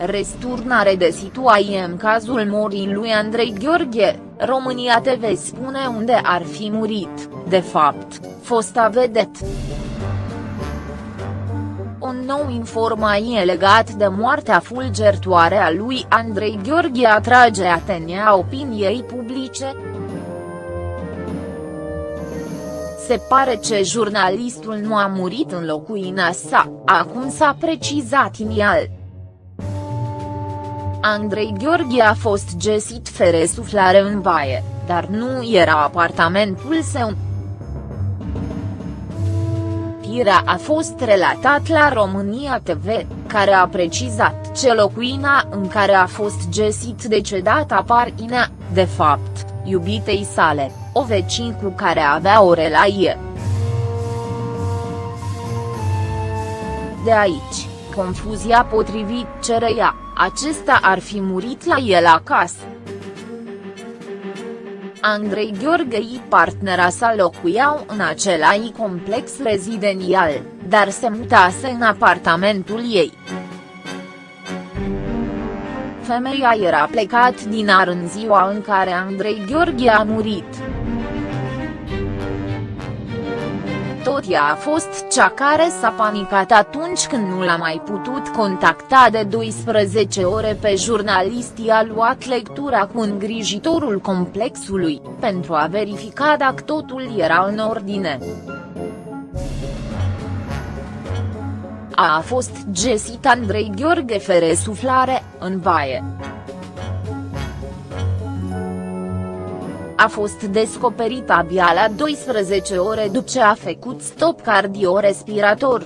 Resturnare de situație în cazul morii lui Andrei Gheorghe, România TV spune unde ar fi murit, de fapt, fosta vedet. O nou informație legat de moartea fulgertoare a lui Andrei Gheorghe atrage atenția opiniei publice. Se pare că jurnalistul nu a murit în locuina sa, acum s-a precizat inial. Andrei Gheorghe a fost găsit fără suflare în baie, dar nu era apartamentul său. Firea a fost relatat la România TV, care a precizat ce locuina în care a fost găsit decedat aparținea, de fapt, iubitei sale, o vecin cu care avea o relație. De aici, confuzia potrivit cereia, acesta ar fi murit la el acasă. Andrei Gheorghei partenera sa locuiau în același complex rezidențial, dar se mutase în apartamentul ei. Femeia era plecat din ar în ziua în care Andrei Gheorghe a murit. Tot ea a fost cea care s-a panicat atunci când nu l-a mai putut contacta de 12 ore pe jurnalist i-a luat lectura cu îngrijitorul complexului, pentru a verifica dacă totul era în ordine. A fost găsit Andrei Gheorghe fere suflare, în baie. A fost descoperit abia la 12 ore după ce a făcut stop cardiorespirator.